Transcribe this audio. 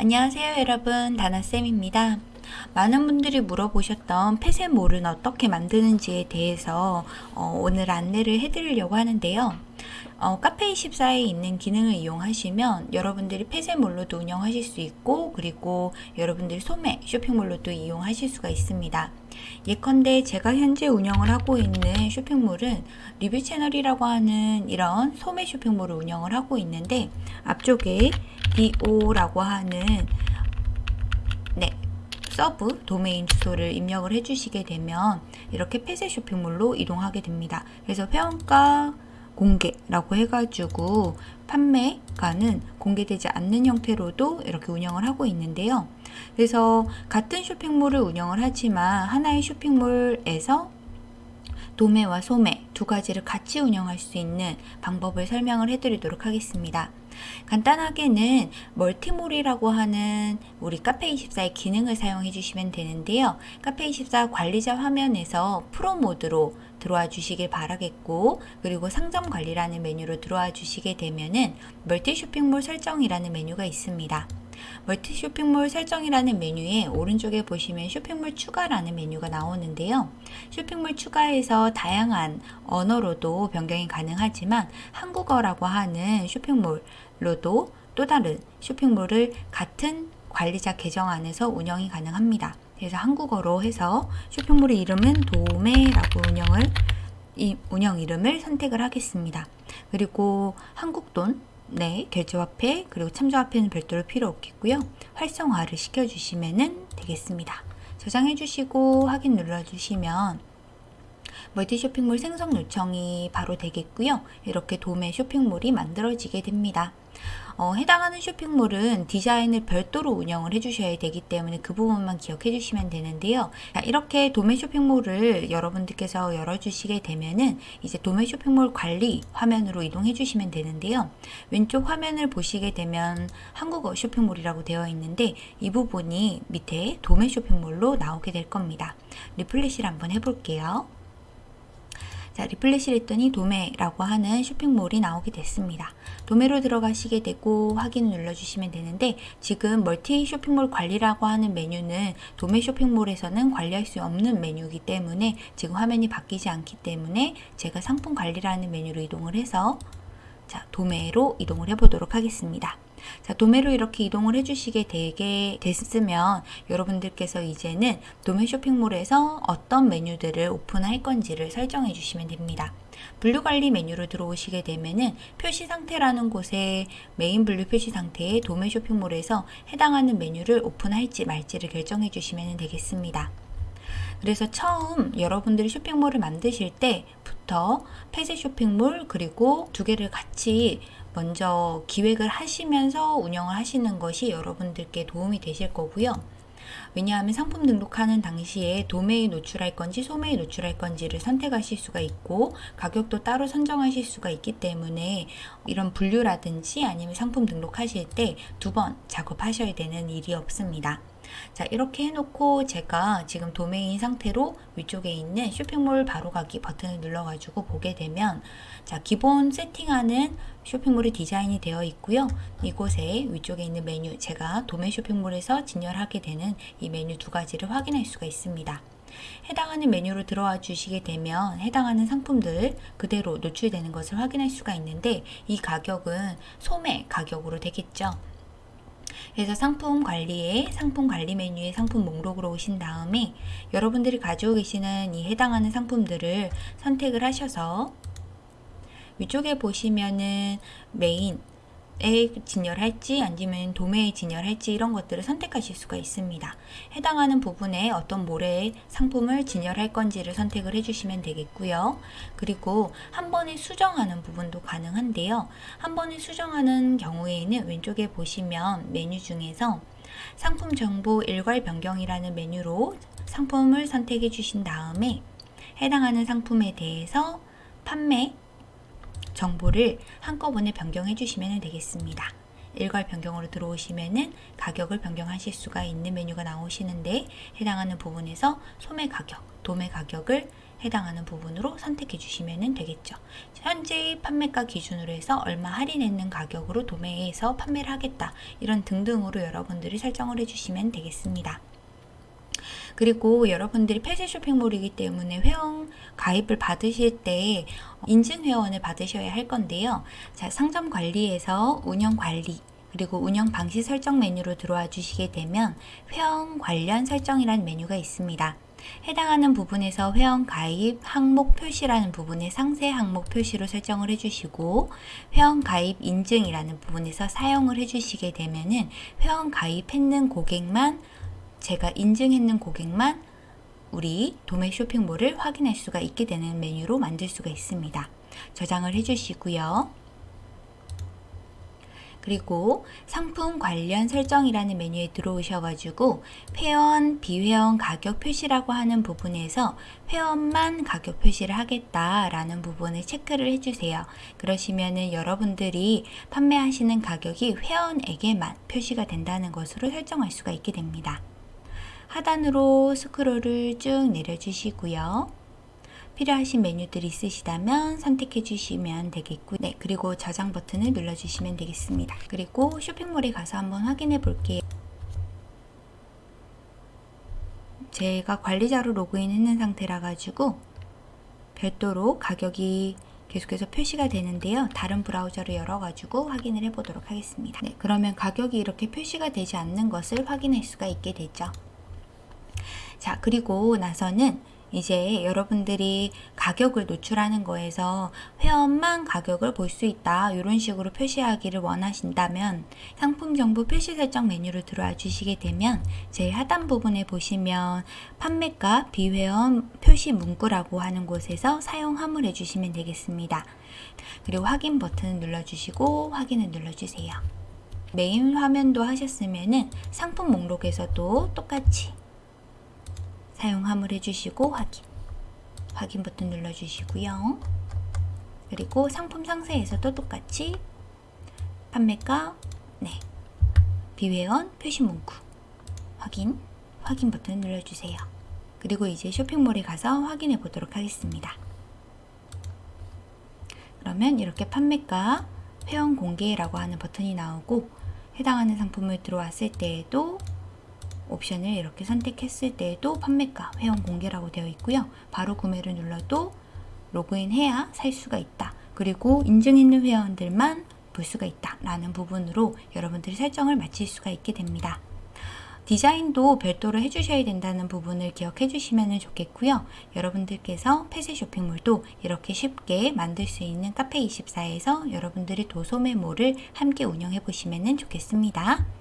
안녕하세요 여러분 다나쌤입니다. 많은 분들이 물어보셨던 폐쇄몰은 어떻게 만드는지에 대해서 어, 오늘 안내를 해드리려고 하는데요. 어, 카페24에 있는 기능을 이용하시면 여러분들이 폐쇄몰로도 운영하실 수 있고 그리고 여러분들이 소매 쇼핑몰로도 이용하실 수가 있습니다. 예컨대 제가 현재 운영을 하고 있는 쇼핑몰은 리뷰 채널이라고 하는 이런 소매 쇼핑몰을 운영을 하고 있는데 앞쪽에 do라고 하는 네 sub domain 주소를 입력을 해주시게 되면 이렇게 폐쇄 쇼핑몰로 이동하게 됩니다. 그래서 회원가 공개라고 해가지고 판매가는 공개되지 않는 형태로도 이렇게 운영을 하고 있는데요. 그래서 같은 쇼핑몰을 운영을 하지만 하나의 쇼핑몰에서 도매와 소매 두 가지를 같이 운영할 수 있는 방법을 설명을 해드리도록 하겠습니다. 간단하게는 멀티몰이라고 하는 우리 카페24의 기능을 사용해 주시면 되는데요. 카페24 관리자 화면에서 프로 모드로 들어와 주시길 바라겠고 그리고 상점 관리라는 메뉴로 들어와 주시게 되면은 멀티 쇼핑몰 설정이라는 메뉴가 있습니다. 멀티 쇼핑몰 설정이라는 메뉴에 오른쪽에 보시면 쇼핑몰 추가라는 메뉴가 나오는데요. 쇼핑몰 추가에서 다양한 언어로도 변경이 가능하지만 한국어라고 하는 쇼핑몰로도 또 다른 쇼핑몰을 같은 관리자 계정 안에서 운영이 가능합니다. 그래서 한국어로 해서 쇼핑몰의 이름은 도매라고 운영을 이 운영 이름을 선택을 하겠습니다. 그리고 한국돈 네, 결제화폐 그리고 참조화폐는 별도로 필요 없겠고요. 활성화를 시켜주시면 되겠습니다. 저장해 주시고 확인 눌러주시면 멀티 쇼핑몰 생성 요청이 바로 되겠고요. 이렇게 도매 쇼핑몰이 만들어지게 됩니다. 어, 해당하는 쇼핑몰은 디자인을 별도로 운영을 해주셔야 되기 때문에 그 부분만 기억해 주시면 되는데요. 자, 이렇게 도매 쇼핑몰을 여러분들께서 열어주시게 되면은 이제 도매 쇼핑몰 관리 화면으로 이동해 주시면 되는데요. 왼쪽 화면을 보시게 되면 한국어 쇼핑몰이라고 되어 있는데 이 부분이 밑에 도매 쇼핑몰로 나오게 될 겁니다. 리플레시를 한번 해볼게요. 자, 리플레시를 했더니 도매라고 하는 쇼핑몰이 나오게 됐습니다. 도매로 들어가시게 되고 확인 눌러주시면 되는데 지금 멀티 쇼핑몰 관리라고 하는 메뉴는 도매 쇼핑몰에서는 관리할 수 없는 메뉴이기 때문에 지금 화면이 바뀌지 않기 때문에 제가 상품 관리라는 메뉴로 이동을 해서 자, 도매로 이동을 해보도록 하겠습니다. 자, 도매로 이렇게 이동을 해주시게 되게 됐으면 여러분들께서 이제는 도매 쇼핑몰에서 어떤 메뉴들을 오픈할 건지를 설정해 주시면 됩니다. 분류 관리 메뉴로 들어오시게 되면은 표시 상태라는 곳에 메인 분류 표시 상태의 도매 쇼핑몰에서 해당하는 메뉴를 오픈할지 말지를 결정해 주시면 되겠습니다. 그래서 처음 여러분들이 쇼핑몰을 만드실 때부터 폐쇄 쇼핑몰 그리고 두 개를 같이 먼저 기획을 하시면서 운영을 하시는 것이 여러분들께 도움이 되실 거고요. 왜냐하면 상품 등록하는 당시에 도매에 노출할 건지 소매에 노출할 건지를 선택하실 수가 있고 가격도 따로 선정하실 수가 있기 때문에 이런 분류라든지 아니면 상품 등록하실 때 두 번 작업하셔야 되는 일이 없습니다. 자 이렇게 해놓고 제가 지금 도메인 상태로 위쪽에 있는 쇼핑몰 바로 가기 버튼을 눌러가지고 보게 되면 자 기본 세팅하는 쇼핑몰이 디자인이 되어 있고요. 이곳에 위쪽에 있는 메뉴 제가 도매 쇼핑몰에서 진열하게 되는 이 메뉴 두 가지를 확인할 수가 있습니다. 해당하는 메뉴로 들어와 주시게 되면 해당하는 상품들 그대로 노출되는 것을 확인할 수가 있는데 이 가격은 소매 가격으로 되겠죠. 그래서 상품 관리에 상품 관리 메뉴에 상품 목록으로 오신 다음에 여러분들이 가지고 계시는 이 해당하는 상품들을 선택을 하셔서 위쪽에 보시면은 메인 에 진열할지 아니면 도매에 진열할지 이런 것들을 선택하실 수가 있습니다. 해당하는 부분에 어떤 모래의 상품을 진열할 건지를 선택을 해주시면 되겠고요. 그리고 한 번에 수정하는 부분도 가능한데요. 한 번에 수정하는 경우에는 왼쪽에 보시면 메뉴 중에서 상품 정보 일괄 변경이라는 메뉴로 상품을 선택해 주신 다음에 해당하는 상품에 대해서 판매 정보를 한꺼번에 변경해 주시면 되겠습니다. 일괄 변경으로 들어오시면은 가격을 변경하실 수가 있는 메뉴가 나오시는데 해당하는 부분에서 소매 가격, 도매 가격을 해당하는 부분으로 선택해 주시면 되겠죠. 현재 판매가 기준으로 해서 얼마 할인했는 가격으로 도매에서 판매를 하겠다. 이런 등등으로 여러분들이 설정을 해주시면 되겠습니다. 그리고 여러분들이 폐쇄 쇼핑몰이기 때문에 회원 가입을 받으실 때 인증 회원을 받으셔야 할 건데요. 자, 상점 관리에서 운영 관리 그리고 운영 방식 설정 메뉴로 들어와 주시게 되면 회원 관련 설정이라는 메뉴가 있습니다. 해당하는 부분에서 회원 가입 항목 표시라는 부분에 상세 항목 표시로 설정을 해주시고 회원 가입 인증이라는 부분에서 사용을 해주시게 되면은 회원 가입했는 고객만 제가 인증했는 고객만 우리 도매 쇼핑몰을 확인할 수가 있게 되는 메뉴로 만들 수가 있습니다. 저장을 해주시고요. 그리고 상품 관련 설정이라는 메뉴에 들어오셔가지고 회원, 비회원 가격 표시라고 하는 부분에서 회원만 가격 표시를 하겠다라는 부분을 체크를 해주세요. 그러시면은 여러분들이 판매하시는 가격이 회원에게만 표시가 된다는 것으로 설정할 수가 있게 됩니다. 하단으로 스크롤을 쭉 내려주시고요. 필요하신 메뉴들이 있으시다면 선택해 주시면 되겠고 네 그리고 저장 버튼을 눌러 주시면 되겠습니다. 그리고 쇼핑몰에 가서 한번 확인해 볼게요. 제가 관리자로 로그인 했는 상태라 가지고 별도로 가격이 계속해서 표시가 되는데요. 다른 브라우저를 열어 가지고 확인을 해 보도록 하겠습니다. 네, 그러면 가격이 이렇게 표시가 되지 않는 것을 확인할 수가 있게 되죠 자 그리고 나서는 이제 여러분들이 가격을 노출하는 거에서 회원만 가격을 볼 수 있다 이런 식으로 표시하기를 원하신다면 상품 정보 표시 설정 메뉴로 들어와 주시게 되면 제일 하단 부분에 보시면 판매가 비회원 표시 문구라고 하는 곳에서 사용 화물해 주시면 되겠습니다. 그리고 확인 버튼 눌러주시고 확인을 눌러주세요. 메인 화면도 하셨으면은 상품 목록에서도 똑같이 사용 화물 해주시고 확인. 확인 버튼 눌러주시고요. 그리고 상품 상세에서도 똑같이 판매가 네 비회원 표시 문구. 확인 확인 버튼 눌러주세요. 그리고 이제 쇼핑몰에 가서 확인해 보도록 하겠습니다. 그러면 이렇게 판매가 회원 공개라고 하는 버튼이 나오고 해당하는 상품을 들어왔을 때에도 옵션을 이렇게 선택했을 때에도 판매가 회원 공개라고 되어 있고요. 바로 구매를 눌러도 로그인해야 살 수가 있다. 그리고 인증 있는 회원들만 볼 수가 있다. 라는 부분으로 여러분들이 설정을 마칠 수가 있게 됩니다. 디자인도 별도로 해주셔야 된다는 부분을 기억해 주시면 좋겠고요. 여러분들께서 폐쇄 쇼핑몰도 이렇게 쉽게 만들 수 있는 카페24에서 여러분들이 도소매몰을 함께 운영해 보시면 좋겠습니다.